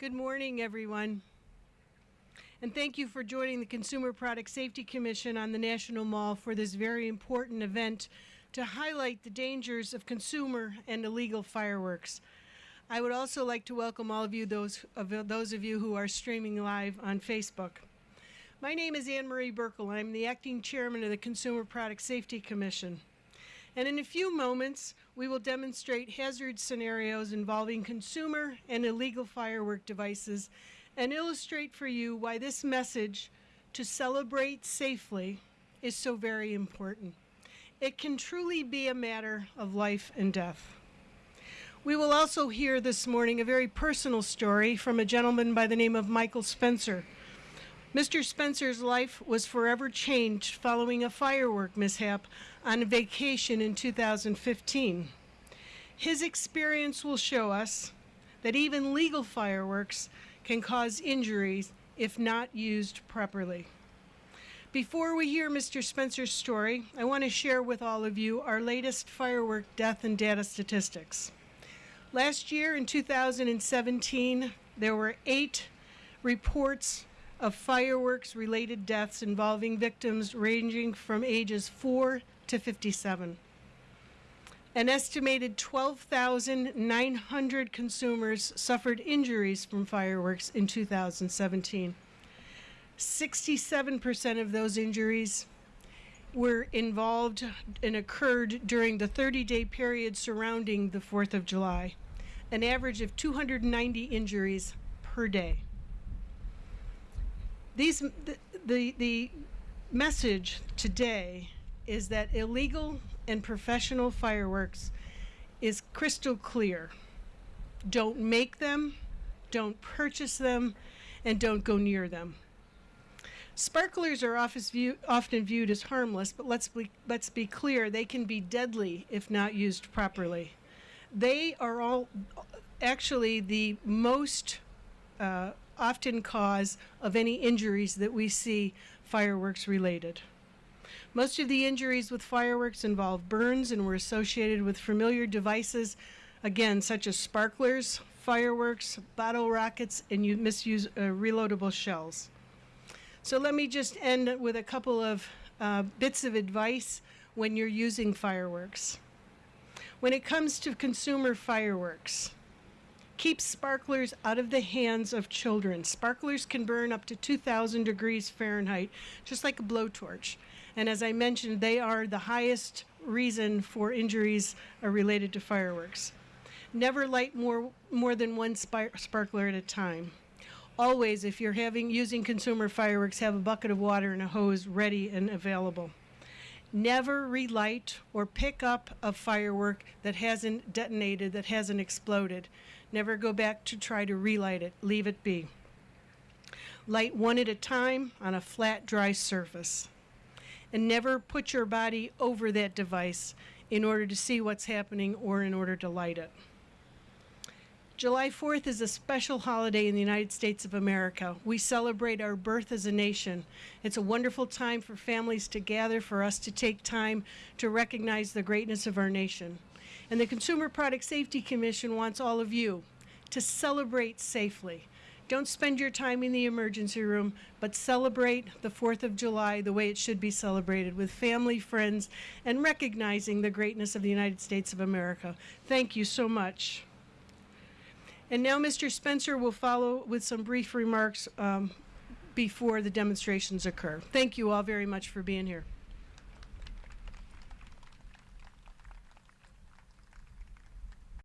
Good morning, everyone. And thank you for joining the Consumer Product Safety Commission on the National Mall for this very important event to highlight the dangers of consumer and illegal fireworks. I would also like to welcome all of you, those of, those of you who are streaming live on Facebook. My name is Ann Marie Buerkle. I'm the acting chairman of the Consumer Product Safety Commission. And in a few moments, we will demonstrate hazard scenarios involving consumer and illegal firework devices and illustrate for you why this message to celebrate safely is so very important. It can truly be a matter of life and death. We will also hear this morning a very personal story from a gentleman by the name of Michael Spencer, Mr. Spencer's life was forever changed following a firework mishap on a vacation in 2015. His experience will show us that even legal fireworks can cause injuries if not used properly. Before we hear Mr. Spencer's story, I want to share with all of you our latest firework death and data statistics. Last year in 2017, there were eight reports of fireworks related deaths involving victims ranging from ages 4 to 57. An estimated 12,900 consumers suffered injuries from fireworks in 2017. 67% of those injuries were involved and occurred during the 30-day period surrounding the 4th of July, an average of 290 injuries per day. These, the, the, the message today is that illegal and professional fireworks is crystal clear. Don't make them, don't purchase them, and don't go near them. Sparklers are often viewed as harmless, but let's be, let's be clear, they can be deadly if not used properly. They are all actually the most uh, often cause of any injuries that we see fireworks related. Most of the injuries with fireworks involve burns and were associated with familiar devices, again, such as sparklers, fireworks, bottle rockets, and you misuse uh, reloadable shells. So let me just end with a couple of uh, bits of advice when you're using fireworks. When it comes to consumer fireworks, Keep sparklers out of the hands of children. Sparklers can burn up to 2,000 degrees Fahrenheit, just like a blowtorch. And as I mentioned, they are the highest reason for injuries uh, related to fireworks. Never light more, more than one sparkler at a time. Always, if you're having using consumer fireworks, have a bucket of water and a hose ready and available. Never relight or pick up a firework that hasn't detonated, that hasn't exploded. Never go back to try to relight it. Leave it be. Light one at a time on a flat, dry surface. And never put your body over that device in order to see what's happening or in order to light it. July 4th is a special holiday in the United States of America. We celebrate our birth as a nation. It's a wonderful time for families to gather, for us to take time to recognize the greatness of our nation. And the Consumer Product Safety Commission wants all of you to celebrate safely. Don't spend your time in the emergency room, but celebrate the 4th of July the way it should be celebrated with family, friends, and recognizing the greatness of the United States of America. Thank you so much. And now Mr. Spencer will follow with some brief remarks um, before the demonstrations occur. Thank you all very much for being here.